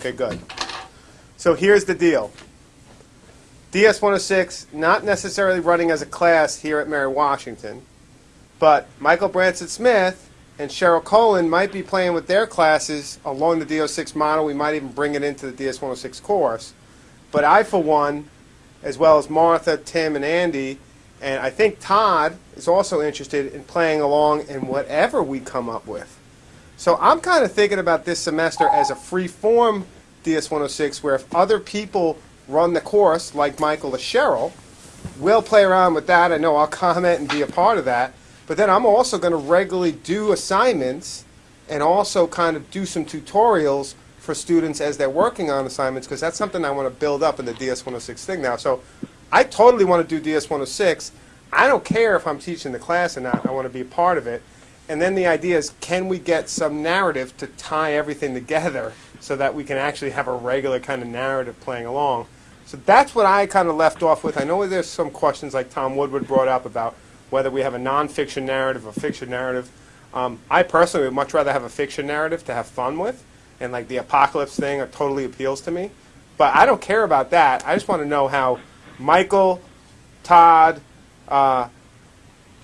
Okay, good. So here's the deal. DS 106, not necessarily running as a class here at Mary Washington, but Michael Branson Smith and Cheryl Colan might be playing with their classes along the DO6 model. We might even bring it into the DS 106 course. But I, for one, as well as Martha, Tim, and Andy, and I think Todd is also interested in playing along in whatever we come up with. So I'm kind of thinking about this semester as a free form DS 106 where if other people run the course, like Michael or Cheryl, we'll play around with that. I know I'll comment and be a part of that. But then I'm also going to regularly do assignments and also kind of do some tutorials for students as they're working on assignments because that's something I want to build up in the DS 106 thing now. So I totally want to do DS 106. I don't care if I'm teaching the class or not. I want to be a part of it. And then the idea is, can we get some narrative to tie everything together so that we can actually have a regular kind of narrative playing along? So that's what I kind of left off with. I know there's some questions like Tom Woodward brought up about whether we have a nonfiction narrative or fiction narrative. Um, I personally would much rather have a fiction narrative to have fun with, and like the apocalypse thing totally appeals to me. But I don't care about that. I just want to know how Michael, Todd, uh,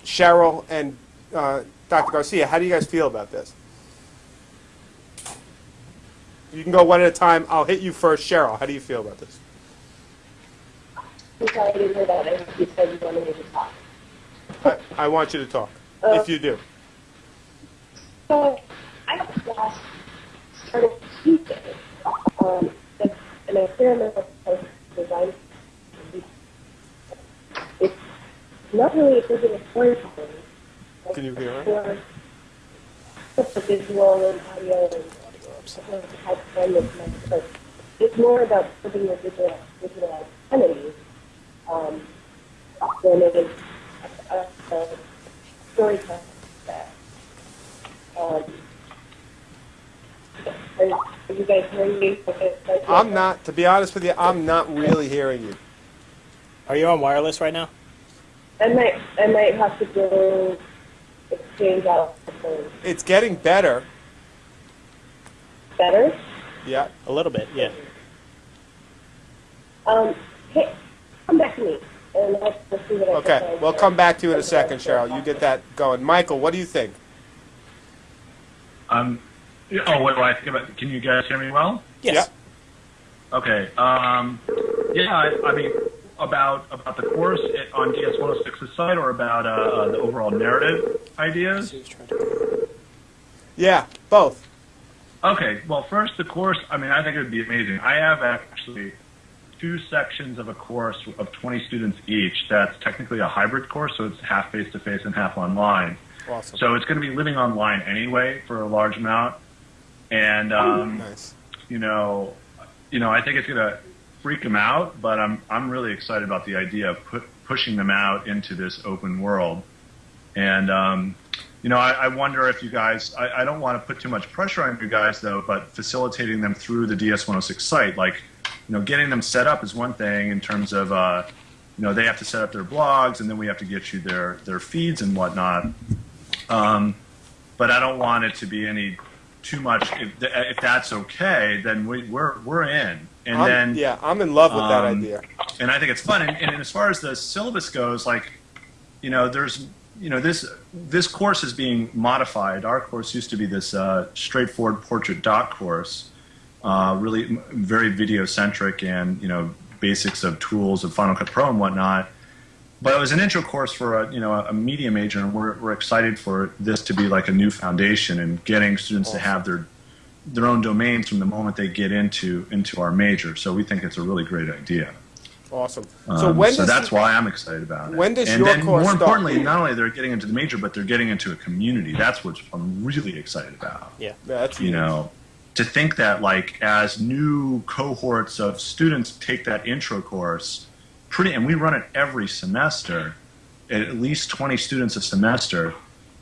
Cheryl, and uh, Dr. Garcia, how do you guys feel about this? You can go one at a time. I'll hit you first. Cheryl, how do you feel about this? I'm sorry, I didn't hear that. I you said you wanted me to talk. I, I want you to talk, Uh, if you do. So, I last started Tuesday, um, an experimental design. It's not really a digital storytelling. Like, Can you hear her? just the visual and audio and something like the type of thing that's meant, but it's more about putting your digital, digital identity, um, than it is a, a, a storytelling that. Um, are, are you guys hearing me? Okay, I'm not, to be honest with you, I'm not really hearing you. Are you on wireless right now? I might, I might have to go exchange out the. It's getting better. Better? Yeah. A little bit, yeah. Um, hey, come back to me, and I'll, see what I can Okay, find we'll there. come back to you in a second, Cheryl. You get that going. Michael, what do you think? Um, oh, what do I think about? Can you guys hear me well? Yes. Okay. Um, yeah, I, I mean, about about the course i- on DS 106's site, or about uh, uh, the overall narrative ideas. Yeah, both. Okay. Well, first the course. I mean, I think it would be amazing. I have actually two sections of a course of 20 students each. That's technically a hybrid course, so it's half face to face and half online. Awesome. So it's going to be living online anyway for a large amount, and um, Nice. you know, you know, I think it's going to freak them out, but I'm I'm really excited about the idea of pu- pushing them out into this open world. And um, you know, I, I wonder if you guys, I, I don't want to put too much pressure on you guys though, but facilitating them through the DS106 site, like, you know, getting them set up is one thing in terms of, uh, you know, they have to set up their blogs, and then we have to get you their their feeds and whatnot. Um, but I don't want it to be any too much. If, if that's okay, then we, we're we're in. And I'm- then yeah, I'm in love with that um, idea. and I think it's fun. And, and as far as the syllabus goes, like, you know, there's, you know, this this course is being modified. Our course used to be this uh, straightforward portrait dot course, uh, really very video centric and you know basics of tools of Final Cut Pro and whatnot. But it was an intro course for a you know a media major, and we're we're excited for this to be like a new foundation and getting students to have their their own domains from the moment they get into into our major. So we think it's a really great idea. Awesome. So Um, when so does that's why I'm excited about it. when does and your then course more start? importantly, not only they're getting into the major, but they're getting into a community. That's what I'm really excited about. Yeah. Yeah, that's You know, to think that like as new cohorts of students take that intro course, pretty, and we run it every semester, at at least 20 students a semester.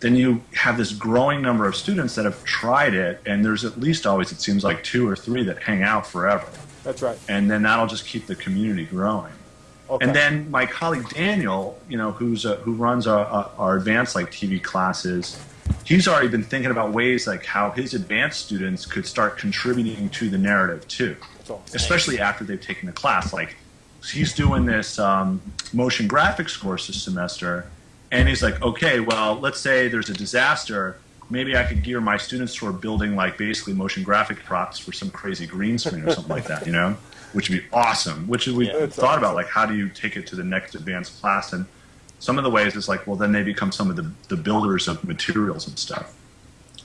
Then you have this growing number of students that have tried it, and there's at least always, it seems like, two or three that hang out forever that's right. and then that'll just keep the community growing. Okay. And then my colleague Daniel, you know, who's uh who runs our, our, our advanced like TV classes, he's already been thinking about ways like how his advanced students could start contributing to the narrative too, especially after they've taken the class. Like he's doing this um, motion graphics course this semester, and he's like, okay, well, let's say there's a disaster. Maybe I could gear my students toward building like basically motion graphic props for some crazy green screen or something like that, you know, which would be awesome. Which we Yeah. Thought about, like how do you take it to the next advanced class? And some of the ways is like, well, then they become some of the, the builders of materials and stuff,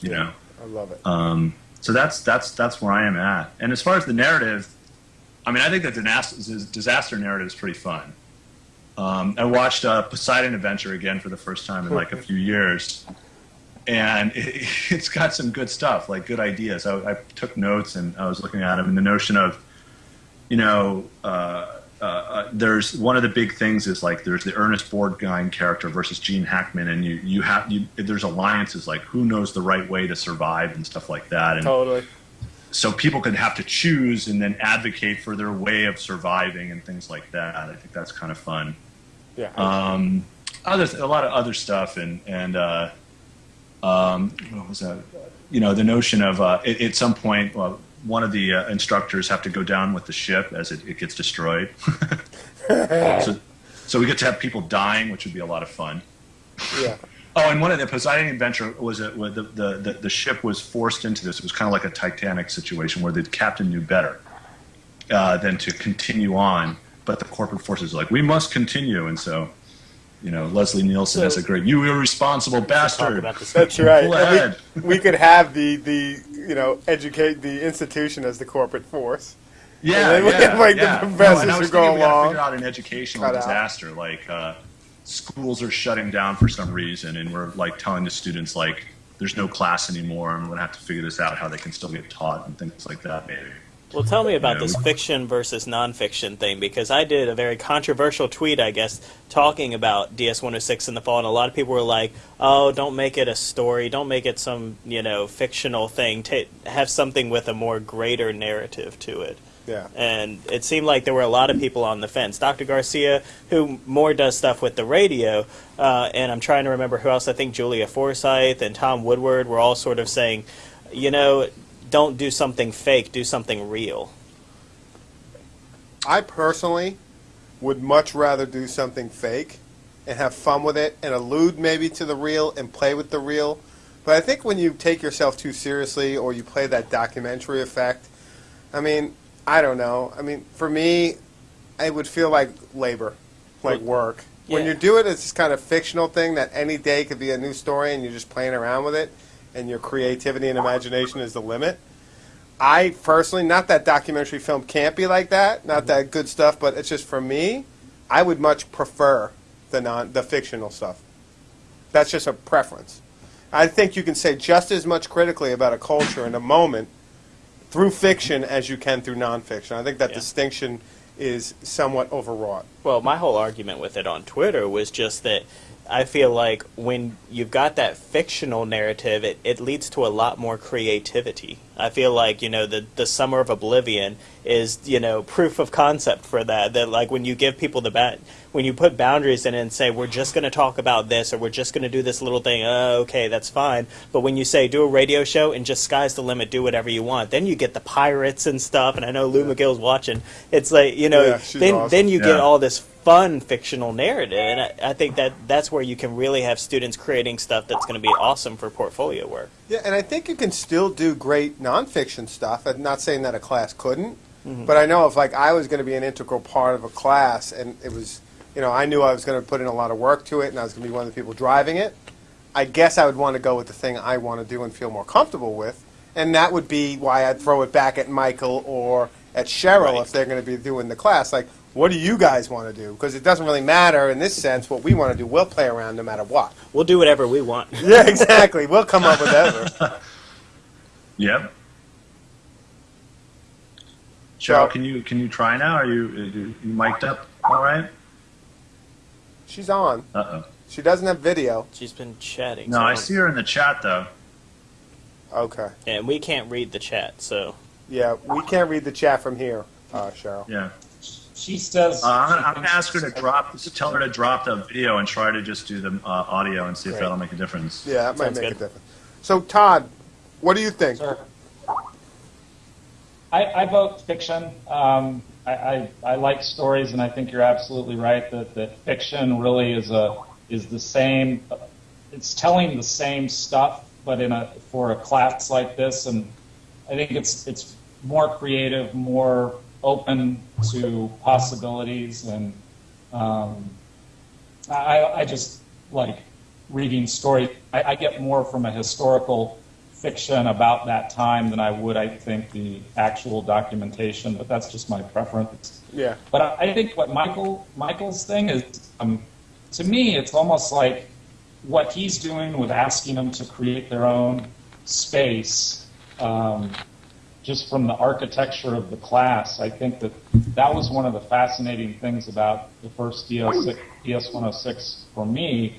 you know. I love it. Um, so that's that's that's where I am at. And as far as the narrative, I mean, I think the disaster, disaster narrative is pretty fun. Um, I watched uh, Poseidon Adventure again for the first time in like a few years, and it, it's got some good stuff, like good ideas. I, I took notes and I was looking at them, and the notion of, you know, uh, uh, uh, there's one of the big things is like there's the Ernest Borgnine character versus Gene Hackman, and you you have you there's alliances like who knows the right way to survive and stuff like that, and Totally. So people could have to choose and then advocate for their way of surviving and things like that. I think that's kind of fun. Yeah. Um, other a lot of other stuff and and uh, um, what was that? You know, the notion of uh, at, at some point, well, one of the uh, instructors have to go down with the ship as it, it gets destroyed. so, so we get to have people dying, which would be a lot of fun. yeah. Oh, and one of the Poseidon Adventure was a, the, the, the, the ship was forced into this. It was kind of like a Titanic situation where the captain knew better uh, than to continue on, but the corporate forces are like, we must continue. And so, you know, Leslie Nielsen has a great, you irresponsible bastard. That's right. We, we could have the, the you know educate the institution as the corporate force. Yeah, And then yeah, have, like, the yeah. professors and I was who go thinking we gotta along, figure out an educational cut out. disaster, like uh, schools are shutting down for some reason, and we're like telling the students like there's no class anymore, and we're gonna have to figure this out how they can still get taught and things like that, maybe. Well, tell me about Yeah, this fiction versus nonfiction thing because I did a very controversial tweet, I guess, talking about DS 106 in the fall, and a lot of people were like, "Oh, don't make it a story. Don't make it some you know fictional thing. Ta have something with a more greater narrative to it." Yeah. And it seemed like there were a lot of people on the fence. Dr. Garcia, who more does stuff with the radio, uh, and I'm trying to remember who else. I think Giulia Forsythe and Tom Woodward were all sort of saying, you know, don't do something fake, do something real. I personally would much rather do something fake and have fun with it and allude maybe to the real and play with the real. But I think when you take yourself too seriously or you play that documentary effect, I mean, I don't know. I mean, for me, it would feel like labor, like work. When you do it, it's this kind of fictional thing that any day could be a new story and you're just playing around with it and your creativity and imagination is the limit. I personally, not that documentary film can't be like that, not mm-hmm. that good stuff, but it's just for me, I would much prefer the non the fictional stuff. That's just a preference. I think you can say just as much critically about a culture in a moment through fiction as you can through nonfiction. I think that Yeah. distinction is somewhat overwrought. Well, my whole argument with it on Twitter was just that I feel like when you've got that fictional narrative, it, it leads to a lot more creativity. I feel like, you know, the, the Summer of Oblivion is, you know, proof of concept for that. That, like, when you give people the bat, when you put boundaries in it and say, we're just going to talk about this or we're just going to do this little thing, uh, okay, that's fine. But when you say, do a radio show and just sky's the limit, do whatever you want, then you get the pirates and stuff. And I know Lou McGill's watching. It's like, you know, Yeah, then, awesome. then you get all this fun fictional narrative, and I, I think that that's where you can really have students creating stuff that's going to be awesome for portfolio work. Yeah, and I think you can still do great nonfiction stuff. I'm not saying that a class couldn't, mm-hmm. but I know if like I was going to be an integral part of a class, and it was, you know, I knew I was going to put in a lot of work to it, and I was going to be one of the people driving it. I guess I would want to go with the thing I want to do and feel more comfortable with, and that would be why I'd throw it back at Michael or at Cheryl Right. if they're going to be doing the class. Like, what do you guys want to do? Because it doesn't really matter in this sense. What we want to do, we'll play around no matter what. We'll do whatever we want. Yeah, exactly. we'll come up with whatever. Yep. So- Cheryl, can you can you try now? Are you are you you mic'd up? All right. She's on. Uh oh. She doesn't have video. She's been chatting. No, so I see her in the chat though. Okay. And we can't read the chat, so Yeah, we can't read the chat from here, uh, Cheryl. Yeah. She says. Uh, I'm, gonna, I'm gonna ask her to drop, tell her to drop the video and try to just do the uh, audio and see if Great. that'll make a difference. Yeah, that might Sounds make good. a difference. So Todd, what do you think? Sure. I, I vote fiction. Um, I, I, I like stories, and I think you're absolutely right that, that fiction really is a is the same. It's telling the same stuff, but in a for a class like this, and I think it's it's more creative, more open to possibilities, and um, I, I just like reading story. I, I get more from a historical fiction about that time than I would, I think, the actual documentation. But that's just my preference. Yeah. But I, I think what Michael Michael's thing is, um, to me, it's almost like what he's doing with asking them to create their own space. Um, just from the architecture of the class, I think that that was one of the fascinating things about the first DS, DS106 for me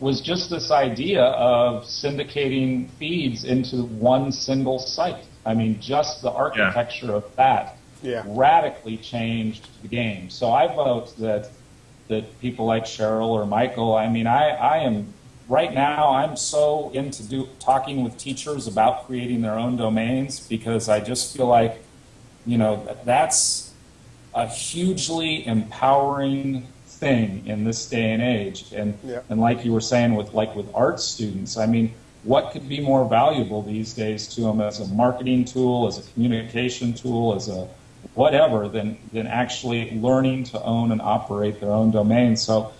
was just this idea of syndicating feeds into one single site. I mean, just the architecture of that Yeah. radically changed the game. So I vote that that people like Cheryl or Michael. I mean, I, I am right now. I'm so into do, talking with teachers about creating their own domains because I just feel like, you know, that's a hugely empowering thing in this day and age. And Yeah. and like you were saying with like with art students, I mean, what could be more valuable these days to them as a marketing tool, as a communication tool, as a whatever than than actually learning to own and operate their own domain. So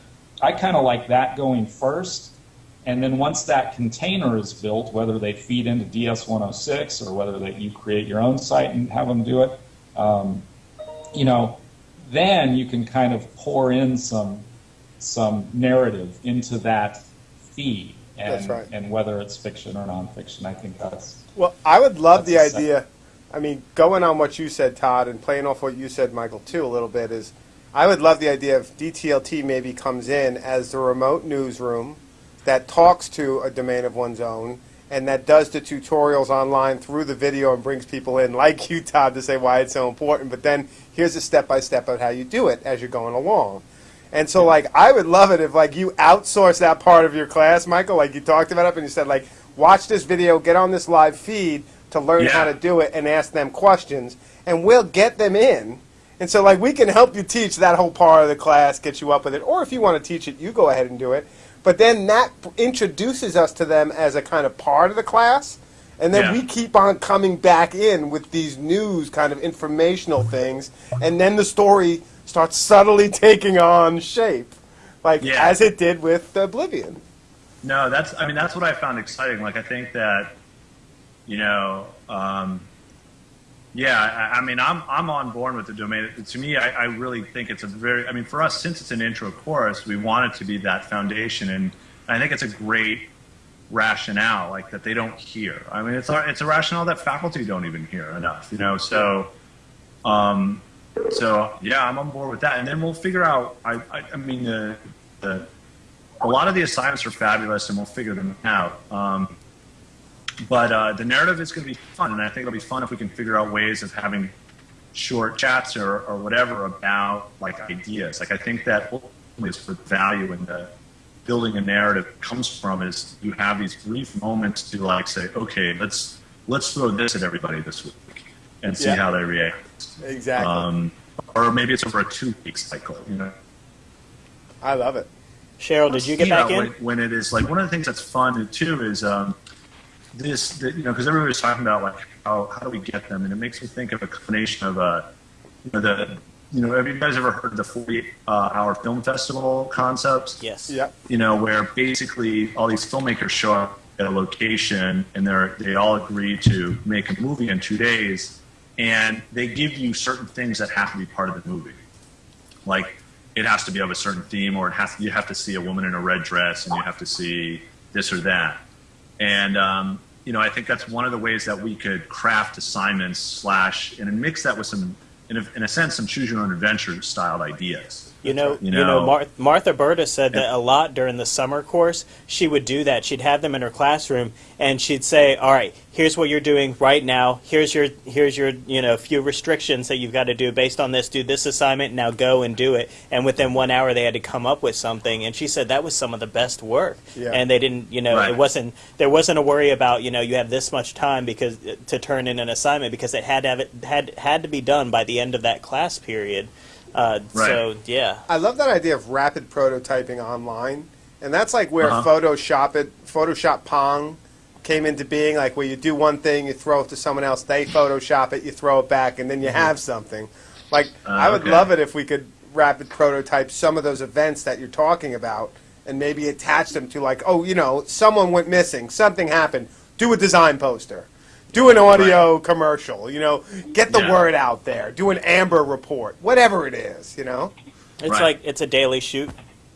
I kind of like that going first. And then once that container is built, whether they feed into DS106 or whether that you create your own site and have them do it, um, you know, then you can kind of pour in some some narrative into that feed. And, That's right. and whether it's fiction or nonfiction, I think that's Well, I would love the idea. I mean, going on what you said, Todd, and playing off what you said, Michael, too, a little bit is I would love the idea of DTLT maybe comes in as the remote newsroom that talks to a domain of one's own and that does the tutorials online through the video and brings people in, like you, Todd, to say why it's so important. But then here's a step by step of how you do it as you're going along. And so, like, I would love it if, like, you outsource that part of your class, Michael, like you talked about it, up and you said, like, watch this video, get on this live feed to learn Yeah. how to do it, and ask them questions, and we'll get them in. And so, like, we can help you teach that whole part of the class, get you up with it, or if you want to teach it, you go ahead and do it. But then that introduces us to them as a kind of part of the class, and then Yeah. we keep on coming back in with these news kind of informational things, and then the story starts subtly taking on shape, like Yeah. as it did with Oblivion. No, that's. I mean, that's what I found exciting. Like, I think that, you know, um, yeah. I, I mean, I'm I'm on board with the domain. To me, I, I really think it's a very. I mean, for us, since it's an intro course, we want it to be that foundation, and I think it's a great rationale, like that they don't hear. I mean, it's a, it's a rationale that faculty don't even hear enough. You know, so. Um, so yeah, I'm on board with that, and then we'll figure out. I, I, I mean, the, the a lot of the assignments are fabulous, and we'll figure them out. Um, but uh, the narrative is going to be fun, and I think it'll be fun if we can figure out ways of having short chats or, or whatever about like ideas. Like I think that is the value in the building a narrative comes from is you have these brief moments to like say, okay, let's let's throw this at everybody this week and see Yeah. how they react. Exactly. Um, or maybe it's over a two week cycle. You know. I love it. Cheryl, did you get know, back in? when, when it is like one of the things that's fun too is um, this, the, you know, because everybody's talking about like how how do we get them, and it makes me think of a combination of uh, you know, the you know, have you guys ever heard of the 40 uh, hour film festival concept? Yes. Yep. You know, where basically all these filmmakers show up at a location and they're they all agree to make a movie in two days, and they give you certain things that have to be part of the movie like it has to be of a certain theme or it has you have to see a woman in a red dress and you have to see this or that and um, you know i think that's one of the ways that we could craft assignments slash and mix that with some in a, in a sense, some choose your own adventure styled ideas. You know, You you know, know- Mar- Martha Burtis said that a lot during the summer course. She would do that. She'd have them in her classroom, and she'd say, "All right, here's what you're doing right now. Here's your, here's your, you know, few restrictions that you've got to do based on this. Do this assignment. Now go and do it." And within one hour, they had to come up with something. And she said that was some of the best work. Yeah. And they didn't, you know, Right. it wasn't there wasn't a worry about, you know, you have this much time because to turn in an assignment because it had to have it had had to be done by the end of that class period. Uh, Right. So yeah. I love that idea of rapid prototyping online, and that's like where Uh-huh. Photoshop it, Photoshop Pong came into being. Like where you do one thing, you throw it to someone else, they Photoshop it, you throw it back, and then you have something. Like I would okay. love it if we could rapid prototype some of those events that you're talking about, and maybe attach them to like, oh, you know, someone went missing, something happened. Do a design poster. Do an audio commercial, you know, get the Yeah. word out there. Do an Amber report, whatever it is, you know. It's Right. like it's a daily shoot.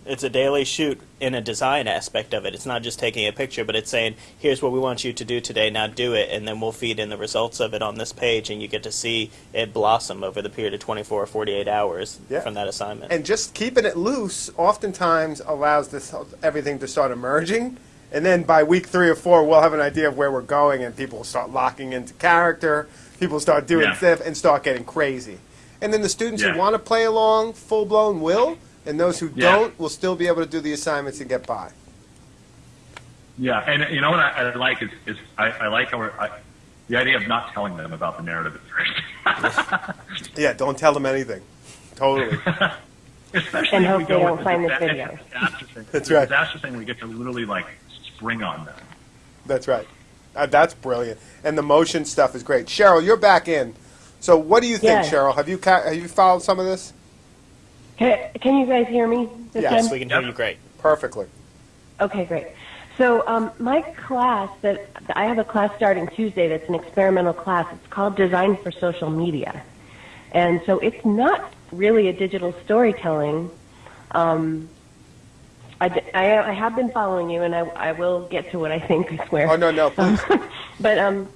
It's a daily shoot in a design aspect of it. It's not just taking a picture, but it's saying, "Here's what we want you to do today. Now do it," and then we'll feed in the results of it on this page, and you get to see it blossom over the period of 24 or 48 hours Yeah. from that assignment. and just keeping it loose oftentimes allows this everything to start emerging and then by week three or four we'll have an idea of where we're going and people will start locking into character people start doing Yeah. stuff and start getting crazy and then the students Yeah. who want to play along full blown will and those who Yeah. don't will still be able to do the assignments and get by Yeah, and you know what I, I like is, is I, I like how I, the idea of not telling them about the narrative at first. yeah don't tell them anything totally Especially And if we hope they go don't find the this disa- video. disaster thing. That's The right. Disaster thing, we get to literally like spring on them. that's right uh, that's brilliant and the motion stuff is great cheryl you're back in so what do you think Yeah. cheryl have you ca- have you followed some of this Can, can you guys hear me this Yes, yes, time? we can hear Yep. you great. perfectly Okay, great. So um, my class that I have a class starting Tuesday that's an experimental class. It's called Design for Social Media, and so it's not really a digital storytelling. Um, I, I- I have been following you, and I, I will get to what I think. I swear. oh no no please but um,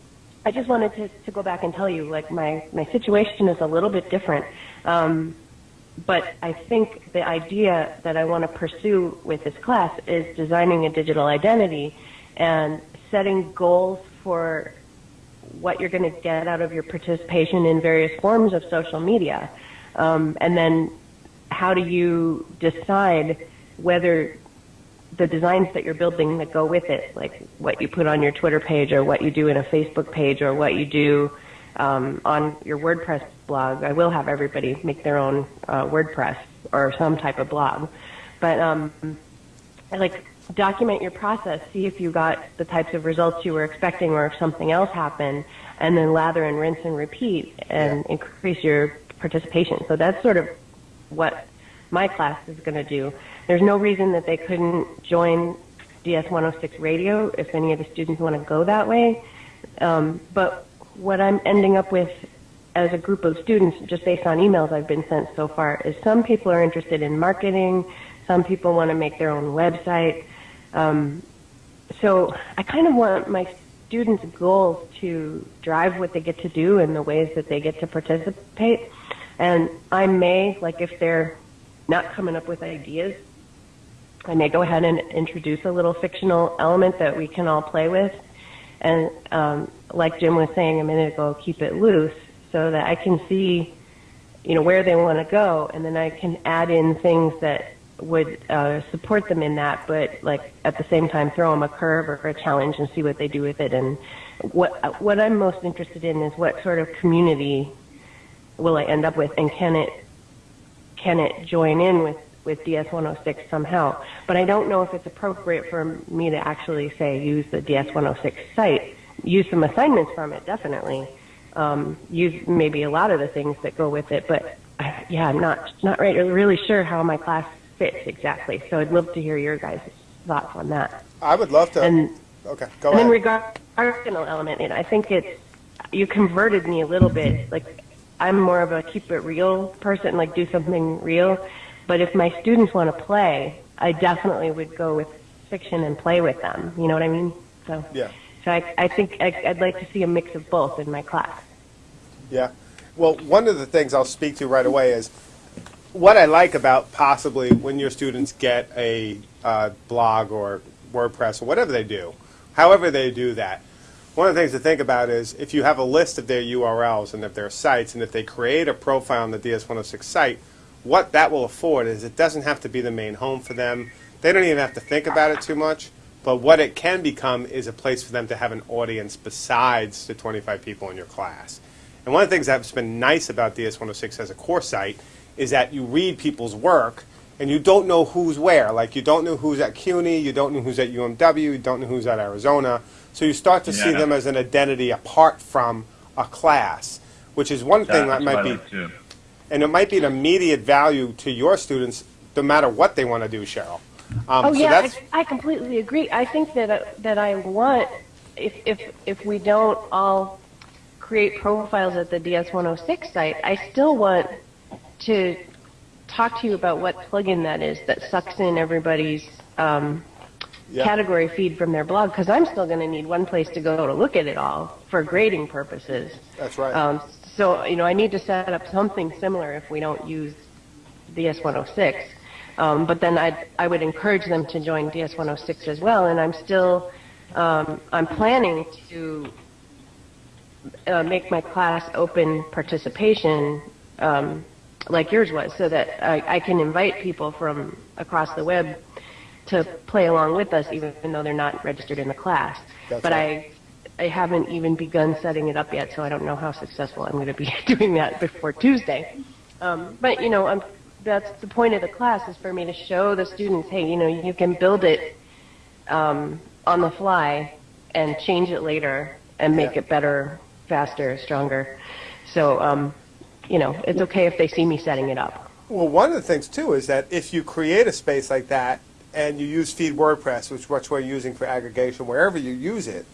I just wanted to, to go back and tell you, like my my situation is a little bit different. Um, but I think the idea that I want to pursue with this class is designing a digital identity and setting goals for what you're going to get out of your participation in various forms of social media. Um, and then how do you decide whether the designs that you're building that go with it, like what you put on your Twitter page or what you do in a Facebook page or what you do um, on your WordPress blog. I will have everybody make their own uh, WordPress or some type of blog, but um, like document your process, see if you got the types of results you were expecting or if something else happened, and then lather and rinse and repeat and Yeah. increase your participation. So that's sort of what my class is going to do. There's no reason that they couldn't join DS 106 radio if any of the students want to go that way. Um, but what I'm ending up with as a group of students, just based on emails I've been sent so far, is some people are interested in marketing, some people want to make their own website. Um, so I kind of want my students' goals to drive what they get to do and the ways that they get to participate. And I may, like if they're not coming up with ideas, I may go ahead and introduce a little fictional element that we can all play with. And um, like Jim was saying a minute ago, keep it loose so that I can see, you know, where they want to go, and then I can add in things that would uh, support them in that, but like at the same time throw them a curve or a challenge and see what they do with it. And what what I'm most interested in is what sort of community will I end up with, and can it can it join in with with DS 106 somehow? But I don't know if it's appropriate for me to actually say use the DS 106 site. Use some assignments from it, definitely. Um, use maybe a lot of the things that go with it, but uh, yeah, I'm not not right, really sure how my class fits exactly. So I'd love to hear your guys' thoughts on that. I would love to. And okay, go and then ahead. regarding the element, and I think it's you converted me a little bit. Like I'm more of a keep it real person, like do something real. But if my students want to play, I definitely would go with fiction and play with them. You know what I mean? So Yeah. So I, I think I, I'd like to see a mix of both in my class. Yeah. Well, one of the things I'll speak to right away is what I like about possibly when your students get a uh, blog or WordPress or whatever they do, however they do that. One of the things to think about is if you have a list of their URLs and of their sites, and if they create a profile on the DS106 site, what that will afford is it doesn't have to be the main home for them. They don't even have to think about it too much. But what it can become is a place for them to have an audience besides the 25 people in your class. And one of the things that's been nice about DS106 as a core site is that you read people's work and you don't know who's where. Like you don't know who's at CUNY, you don't know who's at UMW, you don't know who's at Arizona. So you start to see them as an identity apart from a class, which is one thing that might be too. and it might be an immediate value to your students no matter what they want to do, Cheryl. Um, Oh so yeah, that's, I, I completely agree. I think that uh, that I want if if if we don't all create profiles at the DS106 site, I still want to talk to you about what plugin that is that sucks in everybody's um, Yeah. category feed from their blog because I'm still going to need one place to go to look at it all for grading purposes. that's right. Um, so, you know, I need to set up something similar if we don't use DS106. Um, but then I'd, I would encourage them to join DS106 as well. And I'm still, um, I'm planning to uh, make my class open participation um, like yours was so that I, I can invite people from across the web to play along with us even though they're not registered in the class. That's but right. I I haven't even begun setting it up yet, so I don't know how successful I'm going to be doing that before Tuesday. Um, but you know, I'm, that's the point of the class is for me to show the students, hey, you know, you can build it um, on the fly and change it later and make Yeah. it better, faster, stronger. So, um, you know, it's okay if they see me setting it up. Well, one of the things too is that if you create a space like that and you use Feed WordPress, which which we're using for aggregation, wherever you use it,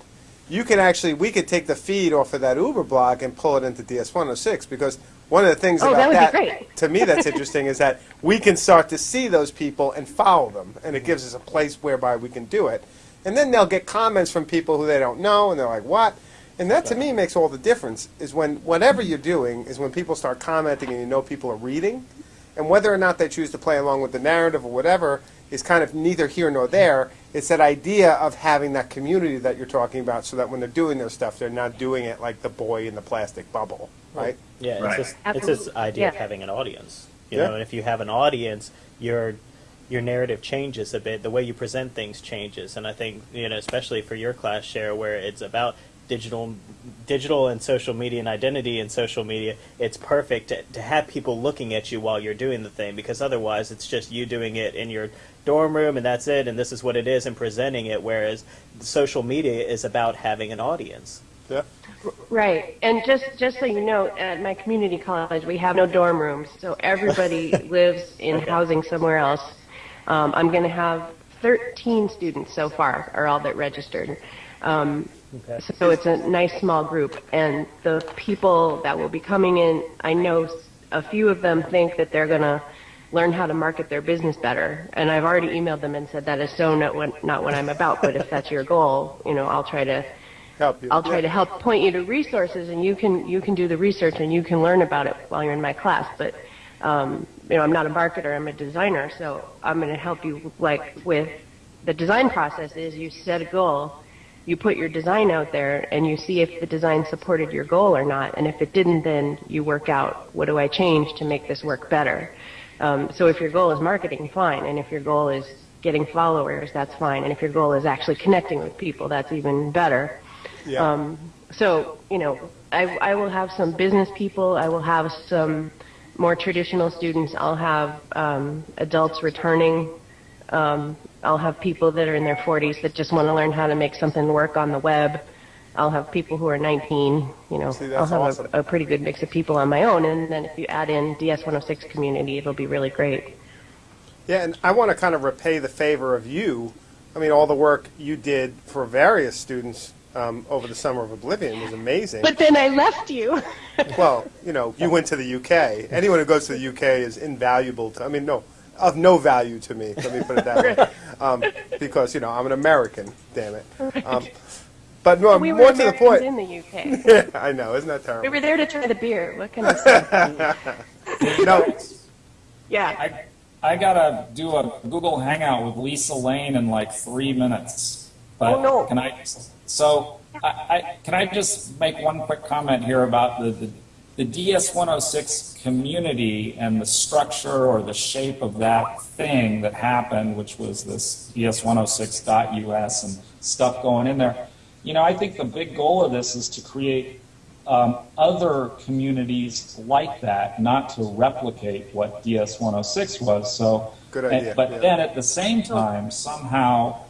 you can actually we could take the feed off of that Uber blog and pull it into DS106 because one of the things Oh, about that great. to me that's interesting is that we can start to see those people and follow them, and it gives us a place whereby we can do it. And then they'll get comments from people who they don't know, and they're like, "What?" And that to me makes all the difference. Is when whatever you're doing is when people start commenting and you know people are reading, and whether or not they choose to play along with the narrative or whatever is kind of neither here nor there. It's that idea of having that community that you're talking about, so that when they're doing their stuff, they're not doing it like the boy in the plastic bubble, right? Yeah, Right. it's this it's this Absolutely. idea of having an audience. You Yeah. know, and if you have an audience, your your narrative changes a bit. The way you present things changes, and I think you know, especially for your class share, where it's about digital digital and social media and identity and social media it's perfect to, to have people looking at you while you're doing the thing because otherwise it's just you doing it in your dorm room and that's it and this is what it is and presenting it whereas social media is about having an audience Yeah. Right, and just just so you know, at my community college, we have no dorm rooms, so everybody lives in housing somewhere else. Um, I'm going to have 13 students so far, are all that registered. Um, Okay. So it's a nice small group, and the people that will be coming in, I know a few of them think that they're going to learn how to market their business better, and I've already emailed them and said that is so not what not what I'm about. But if that's your goal, you know, I'll try to Help you. I'll try to help point you to resources, and you can you can do the research and you can learn about it while you're in my class. But um, you know, I'm not a marketer; I'm a designer, so I'm going to help you. Like with the design process, is you set a goal, you put your design out there, and you see if the design supported your goal or not. And if it didn't, then you work out what do I change to make this work better. Um, so if your goal is marketing, fine, and if your goal is getting followers, that's fine, and if your goal is actually connecting with people, that's even better. Yeah. Um, so, you know, I, I will have some business people. I will have some more traditional students. I'll have um, adults returning. Um, I'll have people that are in their 40s that just want to learn how to make something work on the web. I'll have people who are 19. You know, See, I'll have awesome. a, a pretty good mix of people on my own. And then if you add in DS106 community, it'll be really great. Yeah, and I want to kind of repay the favor of you. I mean, all the work you did for various students um, over the summer of Oblivion was amazing. But then I left you. well, you know, you went to the UK. Anyone who goes to the UK is invaluable to. I mean, no, of no value to me. Let me put it that way, um, because you know I'm an American. Damn it. Um, But no, We were more to the Americans point. in the UK. Yeah, I know, isn't that terrible? We were there to try the beer. What can I say? No, Yeah. I, I gotta do a Google Hangout with Lisa Lane in like three minutes. But Oh, no. Can I, so, I, I, can I just make one quick comment here about the, the, the DS-106 community and the structure or the shape of that thing that happened, which was this DS-106.us and stuff going in there. You know, I think the big goal of this is to create um, other communities like that, not to replicate what DS 106 was. So, Good and- idea, but yeah. then at the same time, somehow,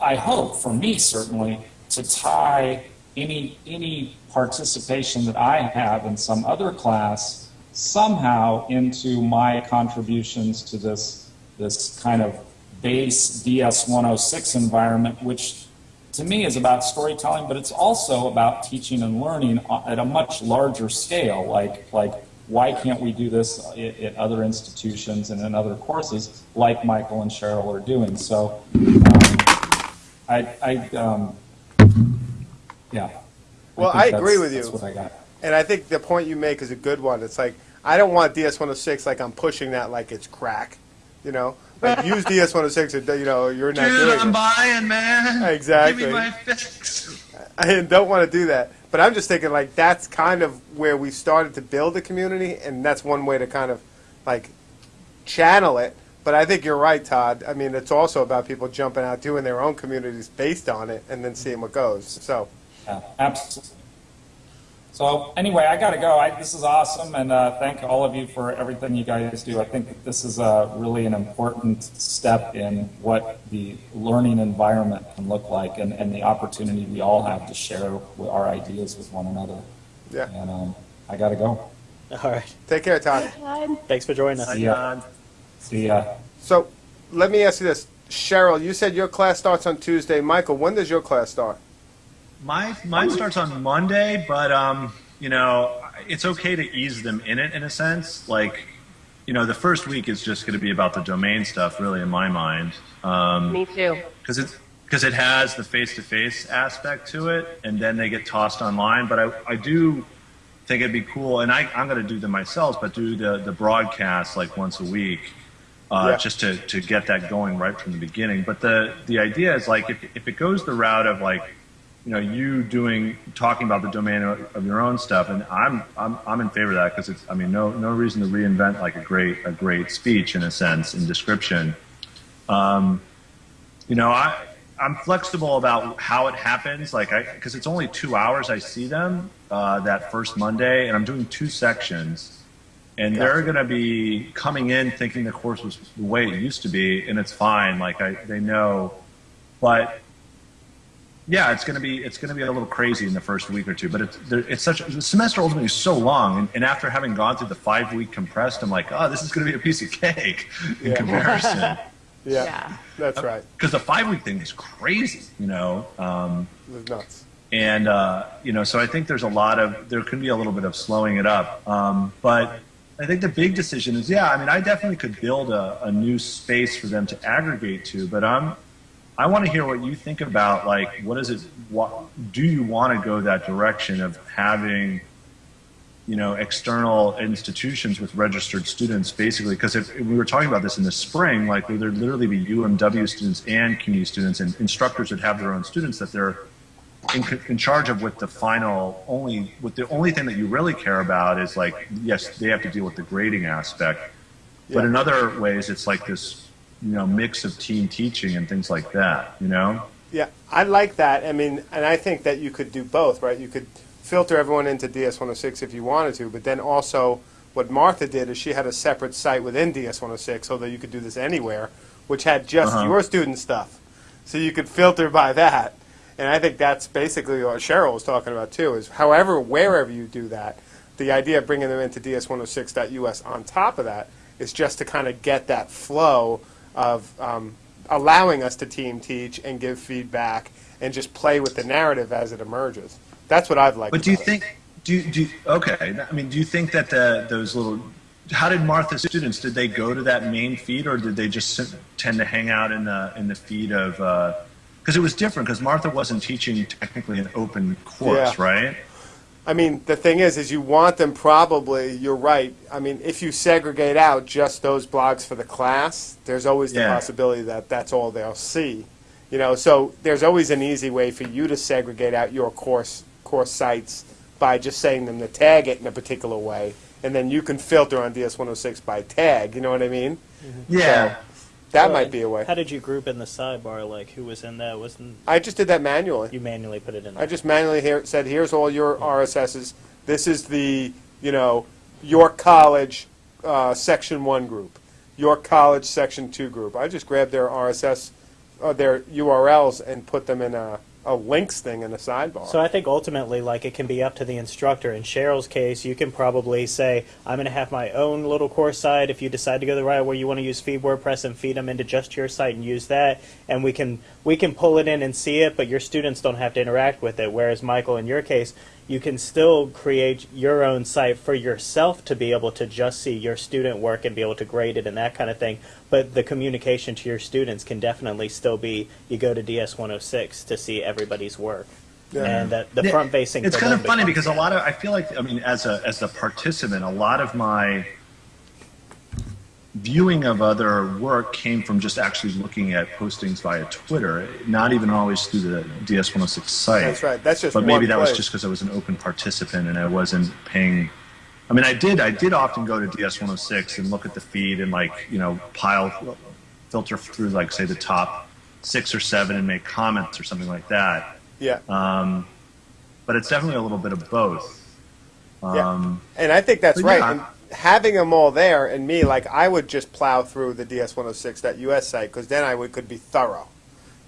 I hope for me certainly to tie any any participation that I have in some other class somehow into my contributions to this this kind of base DS 106 environment, which to me is about storytelling, but it's also about teaching and learning at a much larger scale. Like, like why can't we do this at, at other institutions and in other courses, like Michael and Cheryl are doing? So, um, I, I, um, yeah. Well, think I agree with you. That's what I got. and I think the point you make is a good one. It's like, I don't want DS106 like I'm pushing that like it's crack, you know? Like, use DS106 you know, you're not Dude, doing I'm it. buying, man. Exactly. Give me my fix. I don't want to do that. But I'm just thinking like that's kind of where we started to build a community, and that's one way to kind of like channel it. But I think you're right, Todd. I mean, it's also about people jumping out, doing their own communities based on it, and then seeing what goes. So, Yeah, absolutely. So anyway, I got to go. I, this is awesome, and uh, thank all of you for everything you guys do. I think that this is uh, really an important step in what the learning environment can look like, and, and the opportunity we all have to share with our ideas with one another. yeah. And um, I got to go. All right. Take care, Todd. Todd, Thanks for joining us. See ya. See ya. So, let me ask you this, Cheryl. You said your class starts on Tuesday. Michael, when does your class start? My mine starts on Monday, but um, you know, it's okay to ease them in it in a sense. Like, you know, the first week is just going to be about the domain stuff, really, in my mind, um, me too. because it's because it has the face-to-face aspect to it, and then they get tossed online. But I, I do think it'd be cool, and I, I'm going to do them myself, but do the the broadcast like once a week. Uh, Yeah. just to, to get that going right from the beginning. But the, the idea is like if, if it goes the route of like you know, you doing talking about the domain of, of your own stuff, and I'm I'm I'm in favor of that because it's I mean no no reason to reinvent like a great a great speech in a sense in description. Um, you know, I I'm flexible about how it happens, like I because it's only two hours I see them uh, that first Monday, and I'm doing two sections, and they're going to be coming in thinking the course was the way it used to be, and it's fine. Like I they know, but yeah, it's gonna be it's gonna be a little crazy in the first week or two, but it's there, it's such the semester ultimately is so long, and, and after having gone through the five week compressed, I'm like, oh, this is gonna be a piece of cake in Yeah. comparison, Yeah, Yeah. that's right. because the five week thing is crazy, you know. Um, It was nuts. and uh, you know, so I think there's a lot of there can be a little bit of slowing it up, um, but I think the big decision is yeah. I mean, I definitely could build a, a new space for them to aggregate to, but I'm I want to hear what you think about like what is it? What do you want to go that direction of having you know external institutions with registered students basically because if, if we were talking about this in the spring like there'd there literally be UMW students and community students and instructors that have their own students that they're in, in charge of with the final only with the only thing that you really care about is like yes they have to deal with the grading aspect but Yeah. in other ways it's like this you know mix of team teaching and things like that you know Yeah, I like that. I mean, and I think that you could do both, right? You could filter everyone into DS106 if you wanted to, but then also what Martha did is she had a separate site within DS106, although you could do this anywhere, which had just Uh-huh. your student stuff. So you could filter by that. And I think that's basically what Cheryl was talking about too, is however, wherever you do that, the idea of bringing them into DS106.us on top of that is just to kind of get that flow of um, allowing us to team teach and give feedback and just play with the narrative as it emerges. That's what I've liked. But do you about it. think? Do you, do okay? I mean, do you think that the those little? How did Martha's students? Did they go to that main feed, or did they just tend to hang out in the in the feed of uh, because it was different because Martha wasn't teaching technically an open course, Yeah. right? I mean, the thing is, is you want them probably, you're right. I mean, if you segregate out just those blogs for the class, there's always the possibility that that's all they'll see. You know, so there's always an easy way for you to segregate out your course, course sites by just saying them to tag it in a particular way. And then you can filter on DS106 by tag, you know what I mean? Yeah. That So, might be a way. How did you group in the sidebar? Like who was in that? Wasn't I just did that manually. you manually put it in? I just manually here, said, here's all your RSSs. This is the, you know, York College uh, Section 1 group, York College Section 2 group. I just grabbed their RSS, uh, their URLs, and put them in a, a links thing in the sidebar. So I think ultimately, like it can be up to the instructor. In Cheryl's case, you can probably say, "I'm going to have my own little course site." If you decide to go the route where you want to use feed WordPress and feed them into just your site and use that, and we can we can pull it in and see it, but your students don't have to interact with it. Whereas Michael, in your case, you can still create your own site for yourself to be able to just see your student work and be able to grade it and that kind of thing. But the communication to your students can definitely still be you go to DS106 to see everybody's work. Yeah. And that the front facing. It's kind of funny because a lot of I feel like I mean as a as a participant, a lot of my viewing of other work came from just actually looking at postings via Twitter, not even always through the DS106 site. That's right. That's just But maybe that was just because I was an open participant and I wasn't paying. I mean, I did. I did often go to DS106 and look at the feed and like you know pile, filter through like say the top six or seven and make comments or something like that. yeah. Um, but it's definitely a little bit of both. Yeah. Um, And I think that's right. yeah. Having them all there, and me, like I would just plow through the DS106.us site because then I would could be thorough,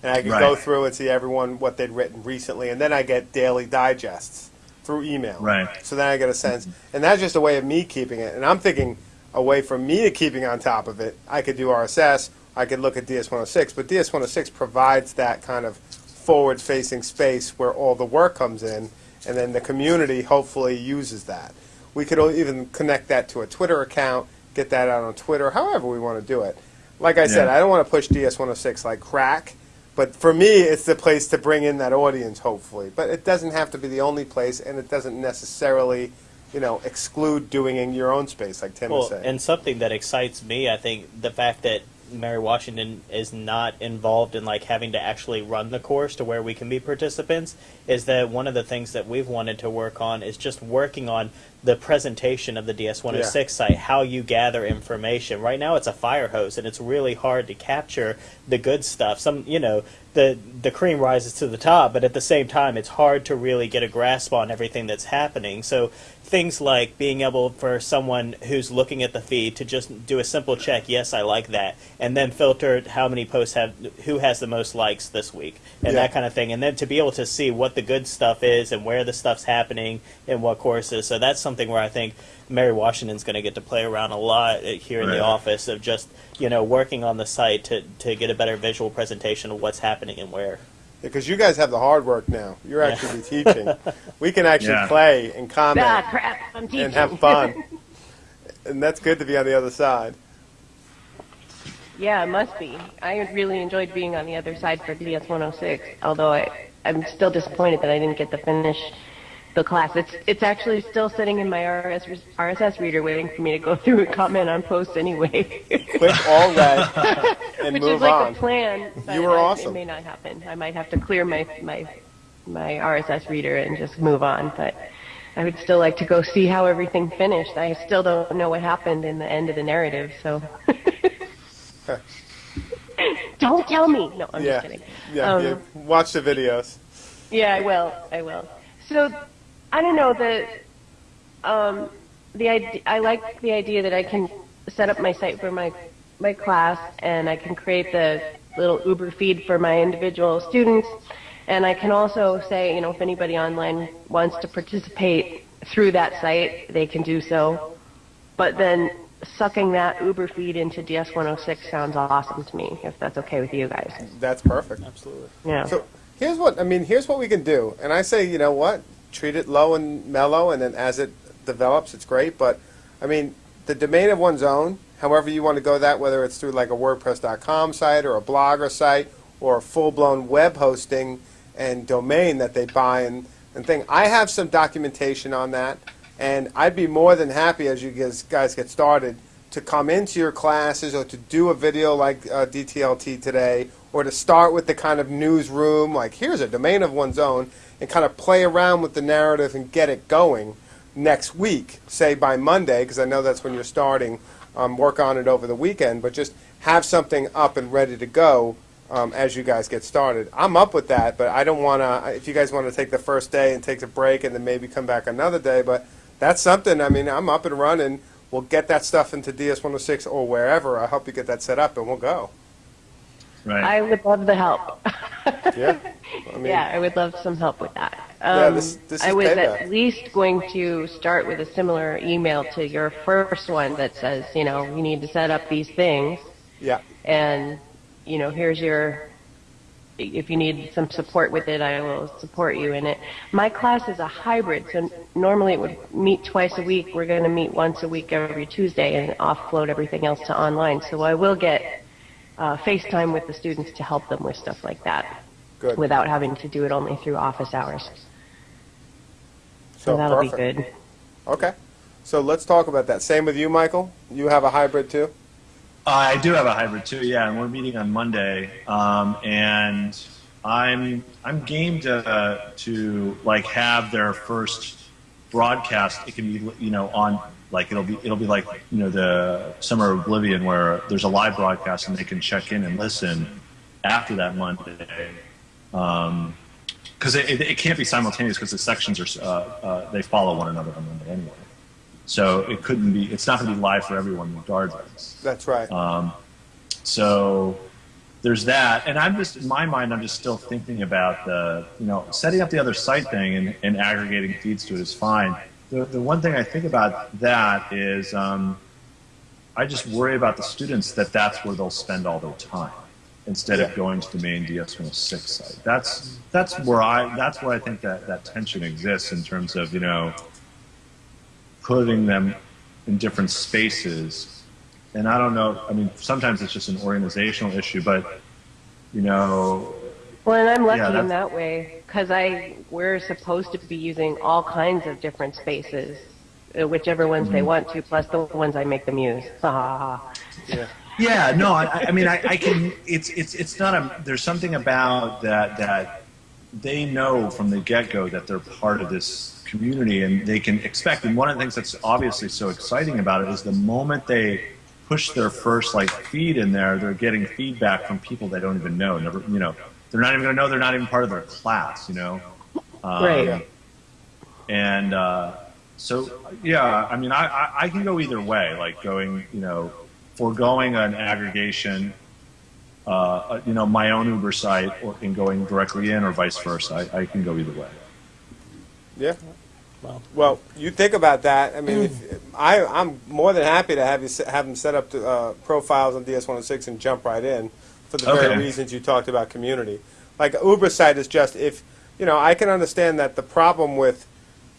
and I could go through and see everyone what they'd written recently, and then I get daily digests through email. Right. So then I get a sense, and that's just a way of me keeping it. And I'm thinking a way for me to keeping on top of it. I could do RSS. I could look at DS106, but DS106 provides that kind of forward-facing space where all the work comes in, and then the community hopefully uses that. We could even connect that to a Twitter account, get that out on Twitter, however we want to do it. Like I said, I don't want to push DS106 like crack, but for me, it's the place to bring in that audience, hopefully. But it doesn't have to be the only place, and it doesn't necessarily, you know, exclude doing in your own space, like Tim was saying. and something that excites me, I think, the fact that Mary Washington is not involved in like having to actually run the course to where we can be participants is that one of the things that we've wanted to work on is just working on the presentation of the DS106 Yeah. site, how you gather information. Right now it's a fire hose and it's really hard to capture the good stuff. Some, you know, the the cream rises to the top, but at the same time it's hard to really get a grasp on everything that's happening. So things like being able for someone who's looking at the feed to just do a simple check, yes, I like that, and then filter how many posts have who has the most likes this week and Yeah. that kind of thing, and then to be able to see what the good stuff is and where the stuff's happening and what courses. So that's something where I think Mary Washington's going to get to play around a lot uh, here in the office of just you know working on the site to to get a better visual presentation of what's happening and where. Because you guys have the hard work now. You're actually teaching. We can actually Yeah. play and comment Ah, crap. I'm teaching. and have fun. and that's good to be on the other side. Yeah, it must be. I really enjoyed being on the other side for DS 106, although I, I'm still disappointed that I didn't get to finish the class. It's it's actually still sitting in my RS, RSS reader waiting for me to go through and comment on posts anyway. Click all red and Which move is like on. a plan. You were awesome. It may not happen. I might have to clear my, my, my RSS reader and just move on, but I would still like to go see how everything finished. I still don't know what happened in the end of the narrative, so. don't tell me! No, I'm yeah. just kidding. Yeah, Um, yeah. Watch the videos. Yeah, I will. I will. So, I don't know the um, the idea. I like the idea that I can set up my site for my my class, and I can create the little Uber feed for my individual students, and I can also say, you know, if anybody online wants to participate through that site, they can do so. But then sucking that Uber feed into DS106 sounds awesome to me, if that's okay with you guys. That's perfect. Absolutely. Yeah. So here's what I mean. Here's what we can do. And I say, you know what? Treat it low and mellow, and then as it develops, it's great. But I mean, the domain of one's own. However you want to go that, whether it's through like a WordPress.com site or a blogger site or a full-blown web hosting and domain that they buy and, and thing. I have some documentation on that, and I'd be more than happy as you guys, guys get started to come into your classes or to do a video like uh, DTLT today, or to start with the kind of newsroom, like here's a domain of one's own, and kind of play around with the narrative and get it going next week, say by Monday, because I know that's when you're starting. Um, work on it over the weekend, but just have something up and ready to go um, as you guys get started. I'm up with that, but I don't want to. If you guys want to take the first day and take a break and then maybe come back another day, but that's something. I mean, I'm up and running. We'll get that stuff into DS106 or wherever. I hope you get that set up, and we'll go. Right. I would love the help. Yeah. I mean, yeah, I would love some help with that. Yeah, Um, this- this I was payback. at least going to start with a similar email to your first one that says, you know, you need to set up these things, Yeah. and you know, here's your. If you need some support with it, I will support you in it. My class is a hybrid, so normally it would meet twice a week. We're going to meet once a week every Tuesday and offload everything else to online. So I will get uh, FaceTime with the students to help them with stuff like that Good. without having to do it only through office hours. So, So that'll perfect. be good. Okay. So let's talk about that. Same with you, Michael. You have a hybrid too. I do have a hybrid too, yeah, and we're meeting on Monday, um, and I'm I'm game to to like have their first broadcast. It can be you know on like it'll be it'll be like you know the Summer of Oblivion where there's a live broadcast and they can check in and listen after that Monday. Um, because it, it, it can't be simultaneous because the sections are uh, uh, they follow one another on Monday anyway. So it couldn't be. It's not going to be live for everyone regardless. That's right. Um, so there's that, and I'm just in my mind, I'm just still thinking about the you know setting up the other site thing and, and aggregating feeds to it is fine. The, the one thing I think about that is um, I just worry about the students that that's where they'll spend all their time instead of going to the main DS106 site. That's that's where I that's where I think that that tension exists in terms of you know putting them in different spaces. And I don't know. I mean, sometimes it's just an organizational issue, but you know, Well, and I'm lucky Yeah, in that way because I we're supposed to be using all kinds of different spaces, uh, whichever ones they want to, plus the ones I make them use. Yeah. Yeah, no, I, I mean, I, I can. It's it's it's not a. There's something about that that they know from the get go that they're part of this community and they can expect. And one of the things that's obviously so exciting about it is the moment they push their first like feed in there, they're getting feedback from people they don't even know. Never, you know, they're not even going to know they're not even part of their class. You know, um, Right. and uh, so yeah i mean I, I, I can go either way like going you know foregoing an aggregation uh, you know my own uber site or and going directly in or vice versa i, I can go either way Yeah. Well. Well, you think about that. I mean, if, I I'm more than happy to have you have them set up to, uh, profiles on DS106 and jump right in for the very reasons you talked about community. Like Uber site is just if you know I can understand that the problem with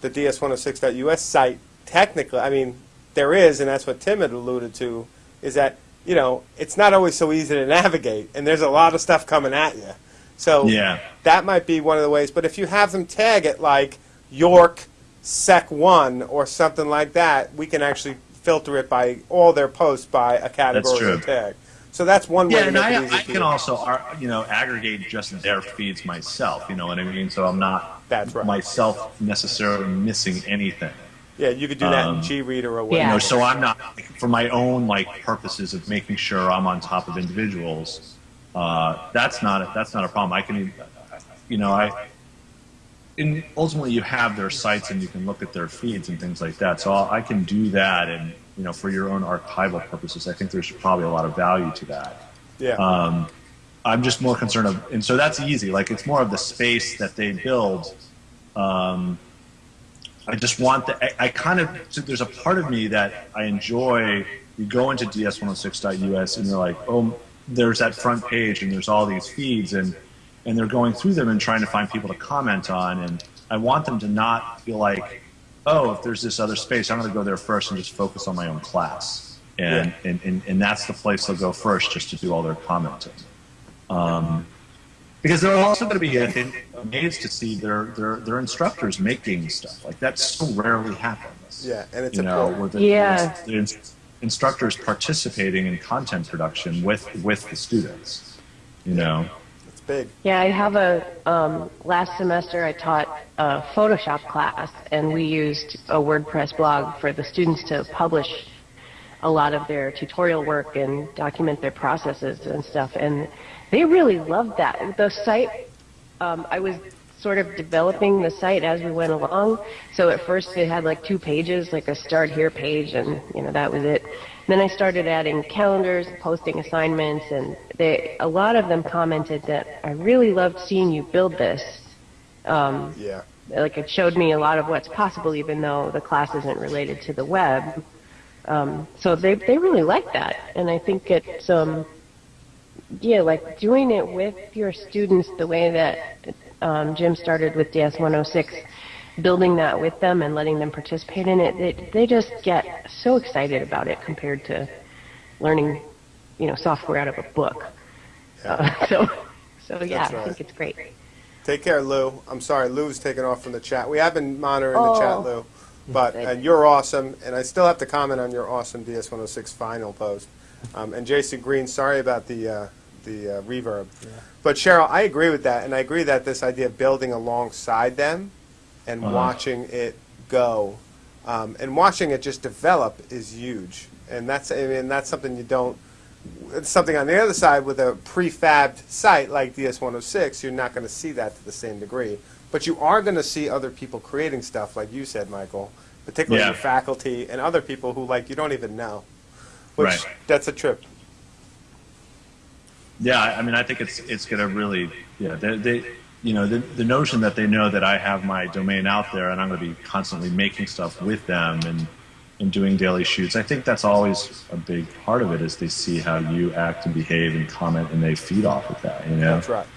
the DS106.us site technically, I mean, there is, and that's what Tim had alluded to, is that you know it's not always so easy to navigate, and there's a lot of stuff coming at you. So Yeah. that might be one of the ways. But if you have them tag it like York Sec One or something like that, we can actually filter it by all their posts by a category or tag. So that's one way yeah to and I, I can also you know aggregate just their feeds myself you know what i mean so i'm not That's right. myself necessarily missing anything Yeah, you could do that in Um, G Reader or Yeah. whatever. you know, so I'm not for my own like purposes of making sure I'm on top of individuals. Uh, that's not a, that's not a problem. I can, you know, I. And ultimately, you have their sites and you can look at their feeds and things like that. So I'll, I can do that, and you know, for your own archival purposes, I think there's probably a lot of value to that. yeah. Um, I'm just more concerned of, and so that's easy. Like it's more of the space that they build. Um, I just want the. I, I kind of. So there's a part of me that I enjoy. You go into ds106.us and you're like, oh, there's that front page and there's all these feeds and and they're going through them and trying to find people to comment on. And I want them to not feel like, oh, if there's this other space, I'm going to go there first and just focus on my own class. And, and, and, and that's the place they'll go first just to do all their commenting. Um, because they're also going to be I think, amazed to see their, their their instructors making stuff like that. So rarely happens. Yeah, and it's you know, important. where the, Yeah. the ins- instructors participating in content production with with the students. You know, It's big. Yeah, I have a, um, last semester I taught a Photoshop class and we used a WordPress blog for the students to publish a lot of their tutorial work and document their processes and stuff. And they really loved that. The site, um, I was sort of developing the site as we went along. So at first it had like two pages, like a start here page, and you know that was it. Then I started adding calendars, posting assignments, and they a lot of them commented that I really loved seeing you build this. Um, Yeah. like it showed me a lot of what's possible, even though the class isn't related to the web. Um, so they they really like that, and I think it's um, yeah, like doing it with your students the way that um, Jim started with DS 106, building that with them and letting them participate in it. They, they just get so excited about it compared to learning, you know, software out of a book. Uh, so, so yeah, That's I think it's great. Take care, Lou. I'm sorry, Lou's taken off from the chat. We have been monitoring the chat, Oh. Lou. But and you're awesome, and I still have to comment on your awesome DS106 final post. Um, and Jason Green, sorry about the uh, the uh, reverb. But Cheryl, I agree with that, and I agree that this idea of building alongside them and Uh-huh. watching it go um, and watching it just develop is huge. And that's I mean that's something you don't. It's something on the other side with a prefabbed site like DS106, you're not going to see that to the same degree. But you are going to see other people creating stuff, like you said, Michael, particularly Yeah. your faculty and other people who like you don't even know. Which Right. that's a trip. Yeah, I I mean, I think it's it's going to really, yeah, they, they, you know, the, the notion that they know that I have my domain out there and I'm going to be constantly making stuff with them and and doing daily shoots. I think that's always a big part of it is they see how you act and behave and comment and they feed off of that. You know, That's right.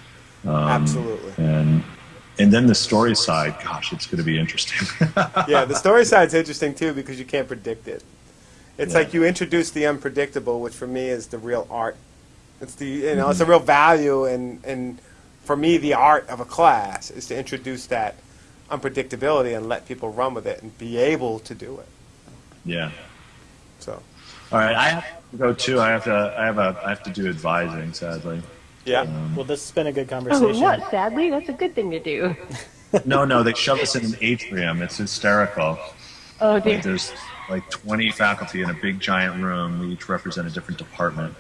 Um, Absolutely. and and then the story side, gosh, it's going to be interesting. yeah, the story side's interesting too because you can't predict it. It's Yeah. like you introduce the unpredictable, which for me is the real art. It's the you know it's a real value, and and for me the art of a class is to introduce that unpredictability and let people run with it and be able to do it. yeah. So All right, I have to go too. I have to. I have a. I have to do advising. Sadly. yeah, Well, this has been a good conversation. Oh, conversation. what? Sadly, that's a good thing to do. No, no, they shove us in an atrium. It's hysterical. Oh dear. Like there's like 20 faculty in a big giant room. We each represent a different department,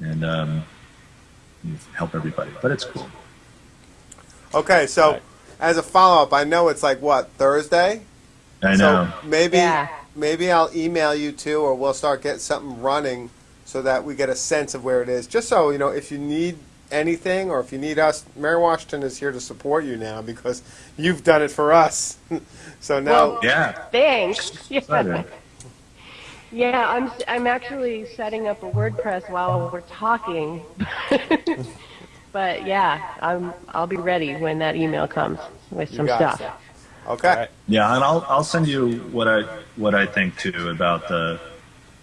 and um, you help everybody. But it's cool. Okay. So Right. as a follow up, I know it's like what Thursday. I know. So maybe Yeah. maybe I'll email you too, or we'll start getting something running so that we get a sense of where it is. Just so you know, if you need anything or if you need us, Mary Washington is here to support you now because you've done it for us. so now, Well- yeah. Thanks. Excited. Yeah, I'm I'm actually setting up a WordPress while we're talking. but yeah, I'm I'll be ready when that email comes with some stuff. it. okay, All right. Yeah, and I'll I'll send you what I what I think too about the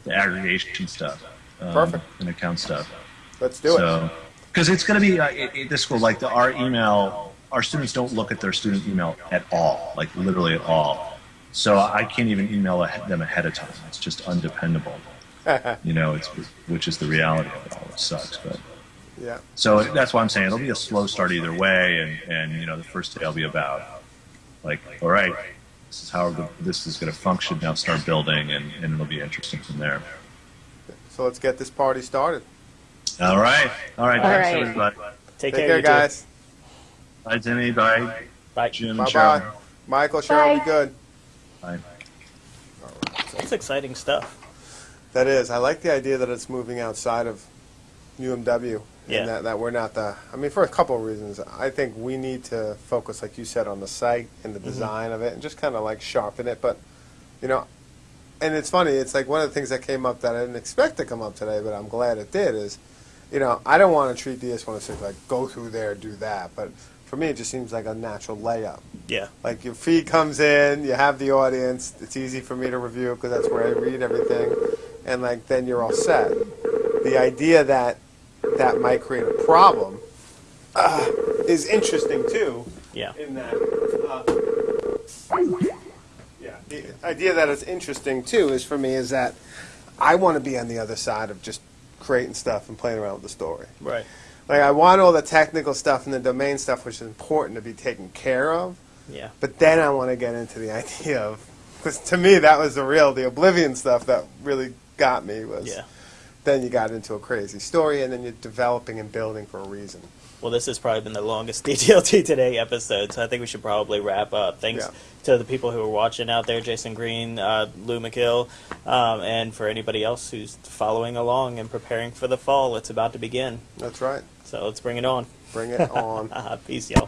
the aggregation stuff. Um, Perfect. And account stuff. let's do it. So, because it's going to be uh, it, it, this school like the our email, our students don't look at their student email at all, like literally at all. So I can't even email ahe- them ahead of time. It's just undependable. you know, it's which is the reality of it all. It sucks, but Yeah, so that's why I'm saying it'll be a slow start either way, and and you know the first day will be about like all right, this is how the, this is going to function. Now start building, and, and it'll be interesting from there. so let's get this party started. All right, all right, All thanks right. everybody. Take, Take care, care, you two. guys. Bye, Timmy. Bye, Bye. Jim. Bye Cheryl. bye. Michael, Cheryl, be Bye. good. Bye. That's exciting stuff. That is. I like the idea that it's moving outside of UMW. Yeah. And that, that we're not the. I mean, for a couple of reasons. I think we need to focus, like you said, on the site and the mm-hmm. design of it and just kind of like sharpen it. But, you know, and it's funny. It's like one of the things that came up that I didn't expect to come up today, but I'm glad it did is, you know, I don't want to treat DS106 like go through there, do that. But for me, it just seems like a natural layup. Yeah. Like your feed comes in, you have the audience. It's easy for me to review because that's where I read everything, and like then you're all set. The idea that that might create a problem uh, is interesting too. Yeah. In that, uh, yeah, the idea that it's interesting too is for me is that I want to be on the other side of just creating stuff and playing around with the story. Right. Like I want all the technical stuff and the domain stuff, which is important to be taken care of. Yeah. But then I want to get into the idea of, because to me that was the real, the Oblivion stuff that really got me was. Yeah. Then you got into a crazy story, and then you're developing and building for a reason. Well, this has probably been the longest DTLT Today episode, so I think we should probably wrap up. Thanks Yeah. to the people who are watching out there, Jason Green, uh, Lou McGill, um, and for anybody else who's following along and preparing for the fall. It's about to begin, That's right. so let's bring it on. Bring it on. Peace, y'all.